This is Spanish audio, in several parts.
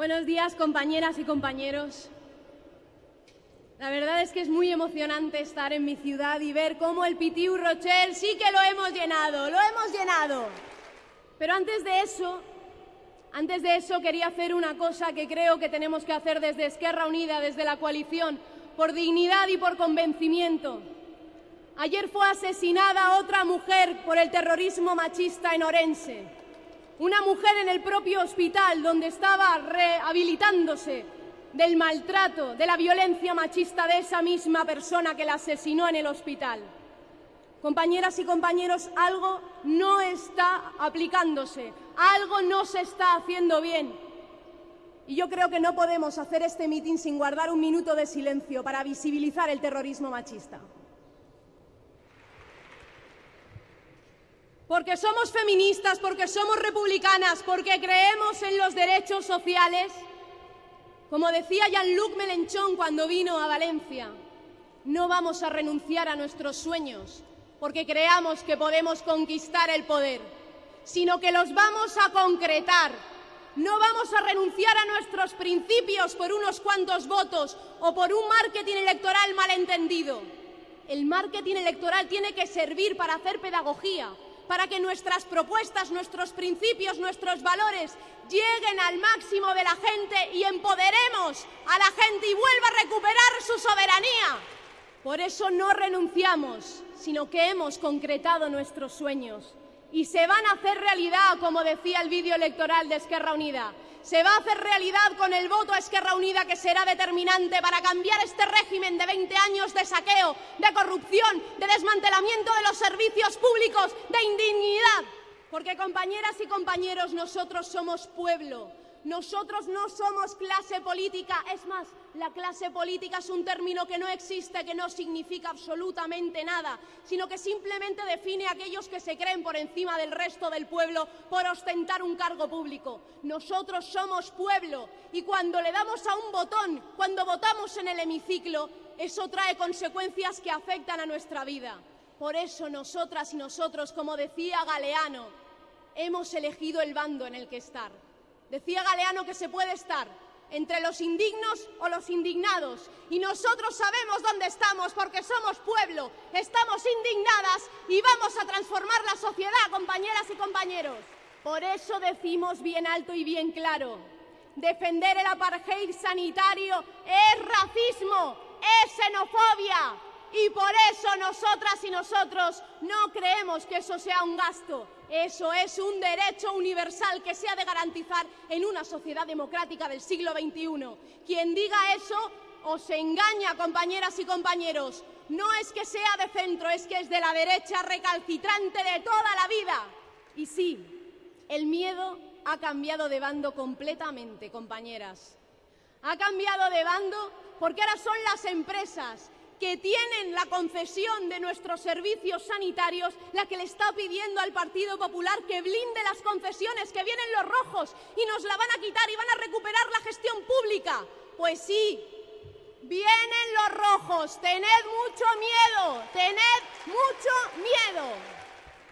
Buenos días, compañeras y compañeros. La verdad es que es muy emocionante estar en mi ciudad y ver cómo el Pitiu Rochelle sí que lo hemos llenado, lo hemos llenado. Pero antes de eso, antes de eso quería hacer una cosa que creo que tenemos que hacer desde Esquerra Unida, desde la coalición, por dignidad y por convencimiento. Ayer fue asesinada otra mujer por el terrorismo machista en Orense. Una mujer en el propio hospital donde estaba rehabilitándose del maltrato, de la violencia machista de esa misma persona que la asesinó en el hospital. Compañeras y compañeros, algo no está aplicándose, algo no se está haciendo bien. Y yo creo que no podemos hacer este mitin sin guardar un minuto de silencio para visibilizar el terrorismo machista. Porque somos feministas, porque somos republicanas, porque creemos en los derechos sociales, como decía Jean-Luc Mélenchon cuando vino a Valencia, no vamos a renunciar a nuestros sueños porque creamos que podemos conquistar el poder, sino que los vamos a concretar. No vamos a renunciar a nuestros principios por unos cuantos votos o por un marketing electoral malentendido. El marketing electoral tiene que servir para hacer pedagogía, para que nuestras propuestas, nuestros principios, nuestros valores lleguen al máximo de la gente y empoderemos a la gente y vuelva a recuperar su soberanía. Por eso no renunciamos, sino que hemos concretado nuestros sueños y se van a hacer realidad, como decía el vídeo electoral de Esquerra Unida se va a hacer realidad con el voto a Esquerra Unida que será determinante para cambiar este régimen de 20 años de saqueo, de corrupción, de desmantelamiento de los servicios públicos, de indignidad. Porque, compañeras y compañeros, nosotros somos pueblo, nosotros no somos clase política, es más, la clase política es un término que no existe, que no significa absolutamente nada, sino que simplemente define a aquellos que se creen por encima del resto del pueblo por ostentar un cargo público. Nosotros somos pueblo y cuando le damos a un botón, cuando votamos en el hemiciclo, eso trae consecuencias que afectan a nuestra vida. Por eso nosotras y nosotros, como decía Galeano, hemos elegido el bando en el que estar. Decía Galeano que se puede estar entre los indignos o los indignados. Y nosotros sabemos dónde estamos porque somos pueblo, estamos indignadas y vamos a transformar la sociedad, compañeras y compañeros. Por eso decimos bien alto y bien claro, defender el apartheid sanitario es racismo, es xenofobia. Y por eso nosotras y nosotros no creemos que eso sea un gasto, eso es un derecho universal que se ha de garantizar en una sociedad democrática del siglo XXI. Quien diga eso os engaña, compañeras y compañeros. No es que sea de centro, es que es de la derecha recalcitrante de toda la vida. Y sí, el miedo ha cambiado de bando completamente, compañeras. Ha cambiado de bando porque ahora son las empresas que tienen la concesión de nuestros servicios sanitarios la que le está pidiendo al Partido Popular que blinde las concesiones, que vienen los rojos y nos la van a quitar y van a recuperar la gestión pública. Pues sí, vienen los rojos, tened mucho miedo, tened mucho miedo.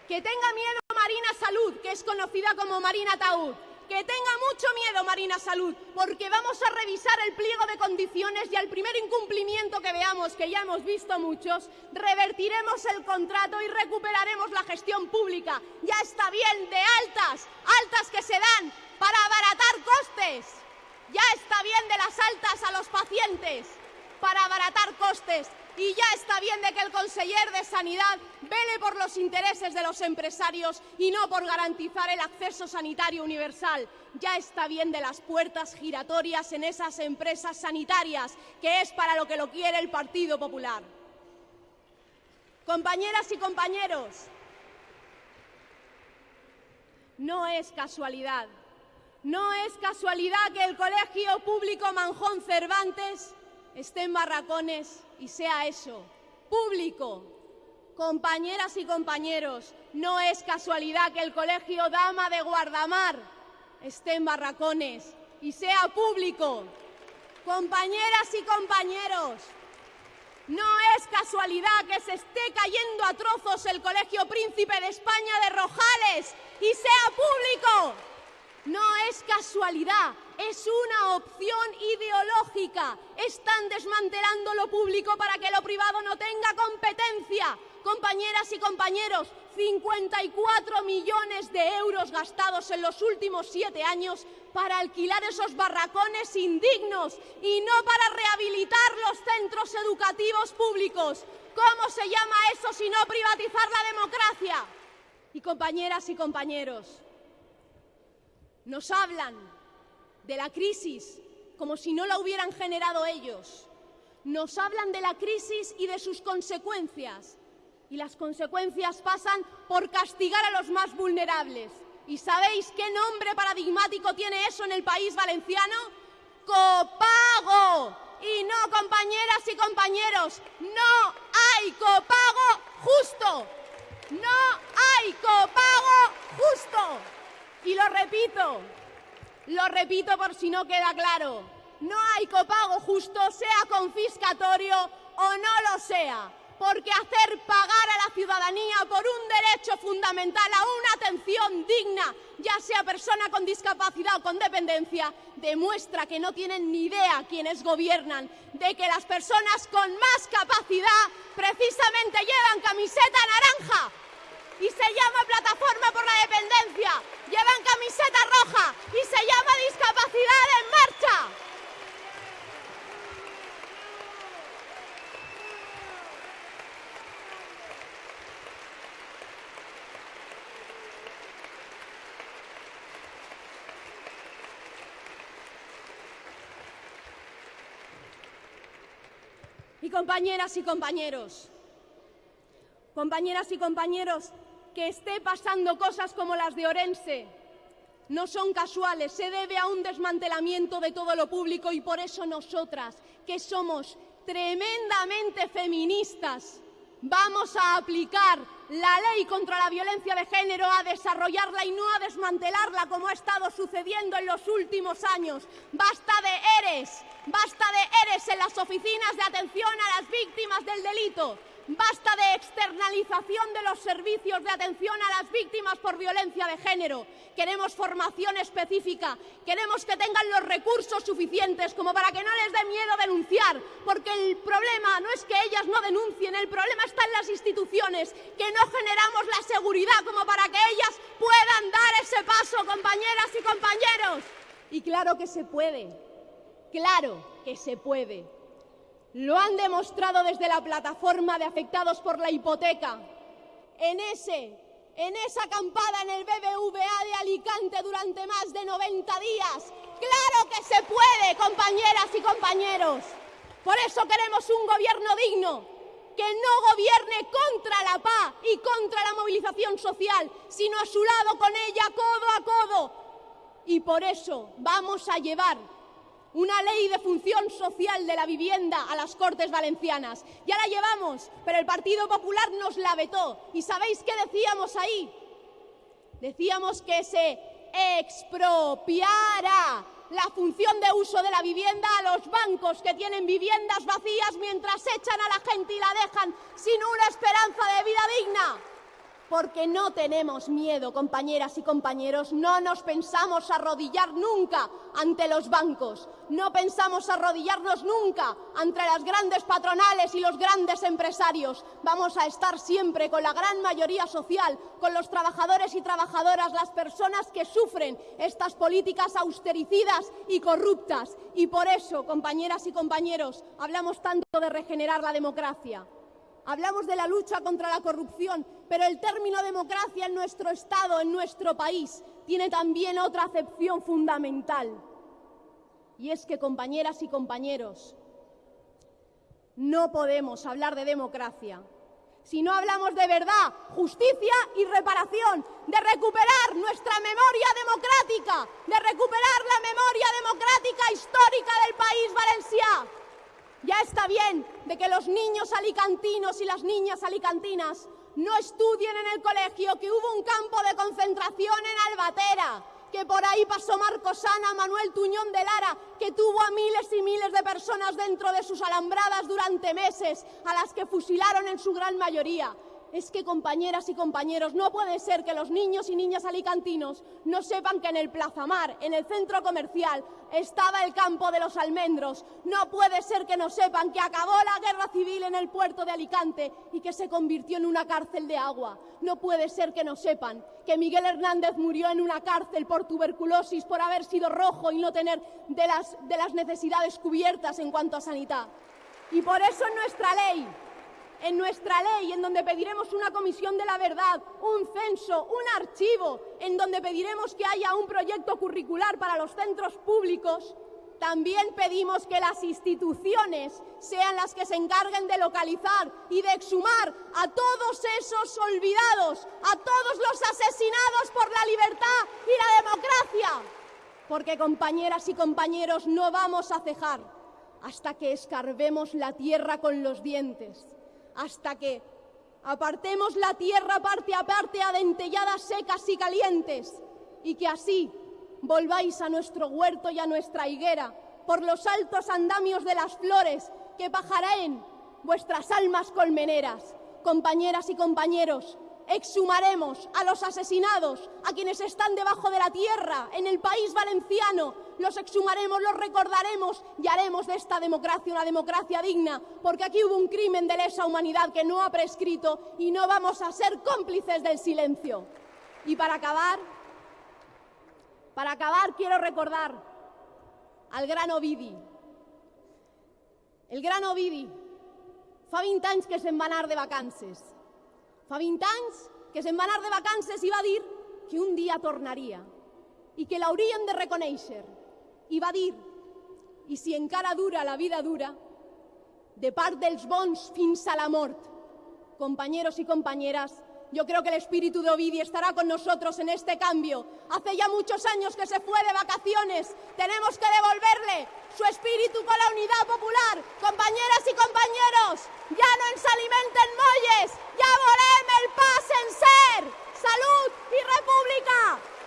Que tenga miedo Marina Salud, que es conocida como Marina Taúd que tenga mucho miedo Marina Salud, porque vamos a revisar el pliego de condiciones y al primer incumplimiento que veamos, que ya hemos visto muchos, revertiremos el contrato y recuperaremos la gestión pública. Ya está bien de altas, altas que se dan para abaratar costes. Ya está bien de las altas a los pacientes para abaratar costes y ya está bien de que el conseller de Sanidad vele por los intereses de los empresarios y no por garantizar el acceso sanitario universal. Ya está bien de las puertas giratorias en esas empresas sanitarias, que es para lo que lo quiere el Partido Popular. Compañeras y compañeros, no es casualidad, no es casualidad que el Colegio Público Manjón Cervantes esté en barracones y sea eso, público. Compañeras y compañeros, no es casualidad que el Colegio Dama de Guardamar esté en barracones y sea público. Compañeras y compañeros, no es casualidad que se esté cayendo a trozos el Colegio Príncipe de España de Rojales y sea público. Es casualidad, es una opción ideológica. Están desmantelando lo público para que lo privado no tenga competencia. Compañeras y compañeros, 54 millones de euros gastados en los últimos siete años para alquilar esos barracones indignos y no para rehabilitar los centros educativos públicos. ¿Cómo se llama eso si no privatizar la democracia? Y compañeras y compañeros, nos hablan de la crisis como si no la hubieran generado ellos. Nos hablan de la crisis y de sus consecuencias. Y las consecuencias pasan por castigar a los más vulnerables. ¿Y sabéis qué nombre paradigmático tiene eso en el país valenciano? Copago. Y no, compañeras y compañeros, no hay copago justo. No hay copago justo. Y lo repito, lo repito por si no queda claro. No hay copago justo, sea confiscatorio o no lo sea porque hacer pagar a la ciudadanía por un derecho fundamental a una atención digna, ya sea persona con discapacidad o con dependencia, demuestra que no tienen ni idea quienes gobiernan de que las personas con más capacidad precisamente llevan camiseta naranja y se llama Plataforma por la Dependencia, llevan camiseta roja y se llama Discapacidad en Marcha. Y compañeras y compañeros, compañeras y compañeros, que esté pasando cosas como las de Orense no son casuales, se debe a un desmantelamiento de todo lo público y por eso nosotras, que somos tremendamente feministas, vamos a aplicar la ley contra la violencia de género, a desarrollarla y no a desmantelarla como ha estado sucediendo en los últimos años. Basta de ERES, basta de ERES en las oficinas de atención a las víctimas del delito. Basta de externalización de los servicios de atención a las víctimas por violencia de género. Queremos formación específica. Queremos que tengan los recursos suficientes como para que no les dé miedo denunciar. Porque el problema no es que ellas no denuncien, el problema está en las instituciones, que no generamos la seguridad como para que ellas puedan dar ese paso, compañeras y compañeros. Y claro que se puede. Claro que se puede. Lo han demostrado desde la plataforma de afectados por la hipoteca. En ese, en esa acampada en el BBVA de Alicante durante más de 90 días. Claro que se puede, compañeras y compañeros. Por eso queremos un gobierno digno, que no gobierne contra la paz y contra la movilización social, sino a su lado con ella, codo a codo. Y por eso vamos a llevar una ley de función social de la vivienda a las Cortes Valencianas. Ya la llevamos, pero el Partido Popular nos la vetó. ¿Y sabéis qué decíamos ahí? Decíamos que se expropiara la función de uso de la vivienda a los bancos que tienen viviendas vacías mientras echan a la gente y la dejan sin una esperanza de vida digna porque no tenemos miedo, compañeras y compañeros, no nos pensamos arrodillar nunca ante los bancos, no pensamos arrodillarnos nunca ante las grandes patronales y los grandes empresarios. Vamos a estar siempre con la gran mayoría social, con los trabajadores y trabajadoras, las personas que sufren estas políticas austericidas y corruptas. Y por eso, compañeras y compañeros, hablamos tanto de regenerar la democracia. Hablamos de la lucha contra la corrupción, pero el término democracia en nuestro Estado, en nuestro país, tiene también otra acepción fundamental. Y es que, compañeras y compañeros, no podemos hablar de democracia si no hablamos de verdad, justicia y reparación, de recuperar nuestra memoria democrática, de recuperar la memoria democrática histórica del país valenciano. Ya está bien de que los niños alicantinos y las niñas alicantinas no estudien en el colegio que hubo un campo de concentración en Albatera, que por ahí pasó Marcos Ana, Manuel Tuñón de Lara, que tuvo a miles y miles de personas dentro de sus alambradas durante meses, a las que fusilaron en su gran mayoría es que, compañeras y compañeros, no puede ser que los niños y niñas alicantinos no sepan que en el Plazamar, en el centro comercial, estaba el campo de los almendros. No puede ser que no sepan que acabó la guerra civil en el puerto de Alicante y que se convirtió en una cárcel de agua. No puede ser que no sepan que Miguel Hernández murió en una cárcel por tuberculosis, por haber sido rojo y no tener de las, de las necesidades cubiertas en cuanto a sanidad. Y por eso en nuestra ley en nuestra ley, en donde pediremos una comisión de la verdad, un censo, un archivo, en donde pediremos que haya un proyecto curricular para los centros públicos, también pedimos que las instituciones sean las que se encarguen de localizar y de exhumar a todos esos olvidados, a todos los asesinados por la libertad y la democracia. Porque, compañeras y compañeros, no vamos a cejar hasta que escarbemos la tierra con los dientes hasta que apartemos la tierra parte a parte adentelladas secas y calientes, y que así volváis a nuestro huerto y a nuestra higuera por los altos andamios de las flores que pajareen vuestras almas colmeneras. Compañeras y compañeros, exhumaremos a los asesinados, a quienes están debajo de la tierra, en el país valenciano, los exhumaremos, los recordaremos y haremos de esta democracia una democracia digna, porque aquí hubo un crimen de lesa humanidad que no ha prescrito y no vamos a ser cómplices del silencio. Y para acabar, para acabar quiero recordar al gran Ovidi. El gran Ovidi fa 20 anys que se'n va de vacances. Fa 20 anys que se'n va anar de vacances i va dir que un dia tornaria i que l'haurien de reconèixer. I va dir, i si encara dura la vida dura, de part dels bons fins a la mort. Compañeros y compañeras, Yo creo que el espíritu de Ovidio estará con nosotros en este cambio. Hace ya muchos años que se fue de vacaciones. Tenemos que devolverle su espíritu con la unidad popular. Compañeras y compañeros, ya no ensalimenten molles, ya volem el paz en ser. Salud y república.